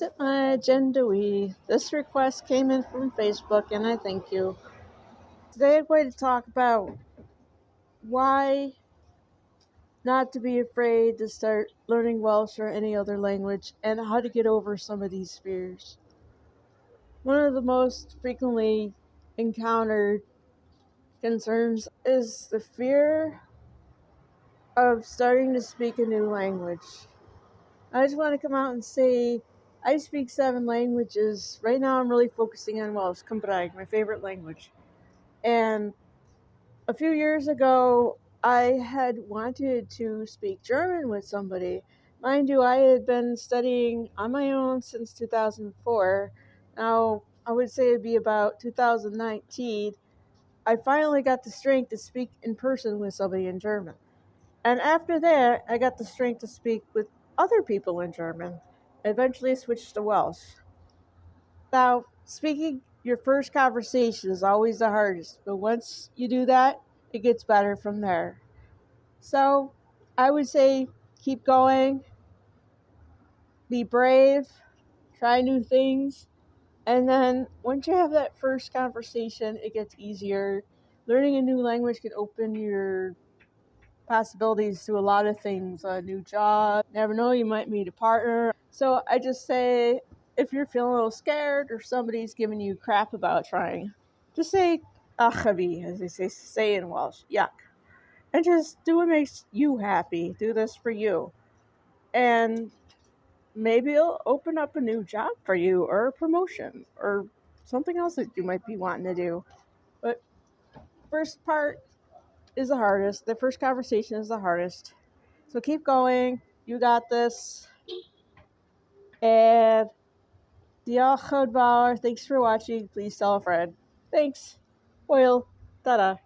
Sit my agenda we. This request came in from Facebook and I thank you. Today I'm going to talk about why not to be afraid to start learning Welsh or any other language and how to get over some of these fears. One of the most frequently encountered concerns is the fear of starting to speak a new language. I just want to come out and say I speak seven languages. Right now, I'm really focusing on Welsh, Cymraeg, my favorite language. And a few years ago, I had wanted to speak German with somebody. Mind you, I had been studying on my own since 2004. Now, I would say it'd be about 2019. I finally got the strength to speak in person with somebody in German. And after that, I got the strength to speak with other people in German. Eventually, switched to Welsh. Now, speaking your first conversation is always the hardest, but once you do that, it gets better from there. So, I would say keep going, be brave, try new things, and then once you have that first conversation, it gets easier. Learning a new language can open your possibilities to a lot of things a new job never know you might meet a partner. So i just say if you're feeling a little scared or somebody's giving you crap about trying just say achavi as they say, say in welsh yuck. And just do what makes you happy do this for you. And maybe it'll open up a new job for you or a promotion or something else that you might be wanting to do. But first part is the hardest. The first conversation is the hardest. So keep going. You got this. And yn fawr. Thanks for watching. Please tell a friend. Thanks. Hwyl. Ta-da.